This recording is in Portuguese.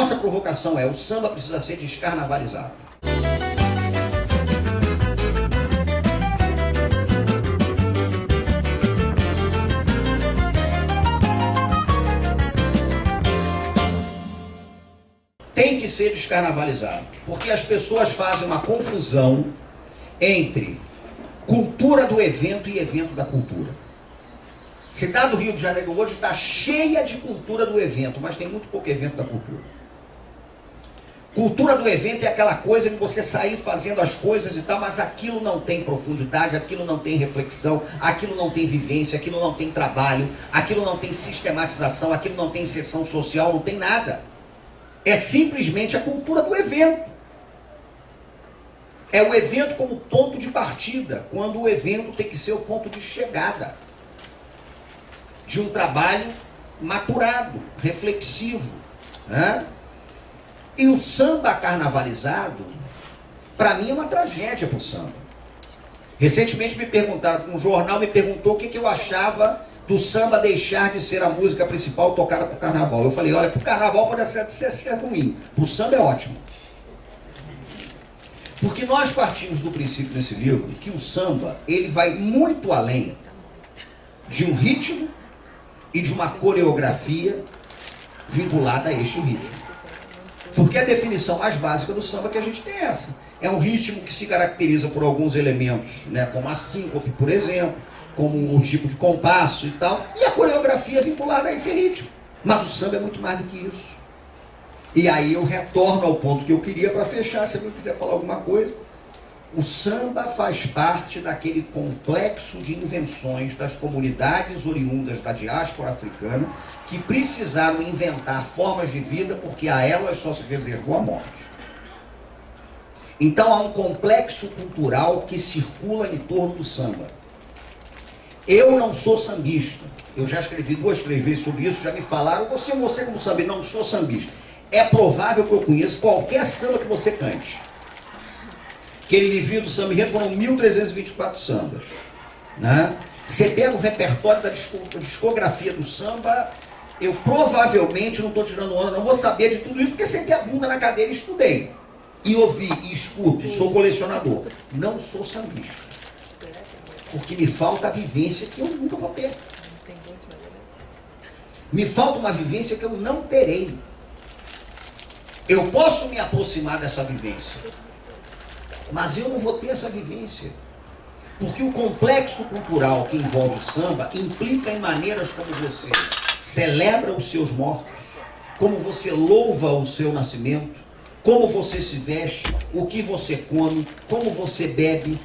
nossa provocação é: o samba precisa ser descarnavalizado. Tem que ser descarnavalizado, porque as pessoas fazem uma confusão entre cultura do evento e evento da cultura. Cidade do Rio de Janeiro hoje está cheia de cultura do evento, mas tem muito pouco evento da cultura. Cultura do evento é aquela coisa de você sair fazendo as coisas e tal, mas aquilo não tem profundidade, aquilo não tem reflexão, aquilo não tem vivência, aquilo não tem trabalho, aquilo não tem sistematização, aquilo não tem inserção social, não tem nada. É simplesmente a cultura do evento. É o evento como ponto de partida, quando o evento tem que ser o ponto de chegada de um trabalho maturado, reflexivo. Né? E o samba carnavalizado, para mim, é uma tragédia para o samba. Recentemente me perguntaram, um jornal me perguntou o que, que eu achava do samba deixar de ser a música principal tocada para o carnaval. Eu falei, olha, para o carnaval pode ser, ser, ser ruim, para o samba é ótimo. Porque nós partimos do princípio nesse livro que o samba, ele vai muito além de um ritmo e de uma coreografia vinculada a este ritmo. Porque a definição mais básica do samba que a gente tem é essa. É um ritmo que se caracteriza por alguns elementos, né, como a síncope, por exemplo, como um tipo de compasso e tal, e a coreografia vinculada a esse ritmo. Mas o samba é muito mais do que isso. E aí eu retorno ao ponto que eu queria para fechar, se alguém quiser falar alguma coisa. O samba faz parte daquele complexo de invenções das comunidades oriundas da diáspora africana que precisaram inventar formas de vida porque a elas só se reservou a morte. Então há um complexo cultural que circula em torno do samba. Eu não sou sambista. Eu já escrevi duas, três vezes sobre isso, já me falaram, você, você como sambista, não sou sambista. É provável que eu conheça qualquer samba que você cante. Aquele livrinho do samba enredo foram 1.324 sambas. Né? Você pega o repertório da discografia do samba, eu provavelmente, não estou tirando onda, não vou saber de tudo isso, porque sentei a bunda na cadeira e estudei. E ouvi, e escuto, Sim. sou colecionador. Não sou sambista. Porque me falta a vivência que eu nunca vou ter. Me falta uma vivência que eu não terei. Eu posso me aproximar dessa vivência. Mas eu não vou ter essa vivência. Porque o complexo cultural que envolve o samba implica em maneiras como você celebra os seus mortos, como você louva o seu nascimento, como você se veste, o que você come, como você bebe,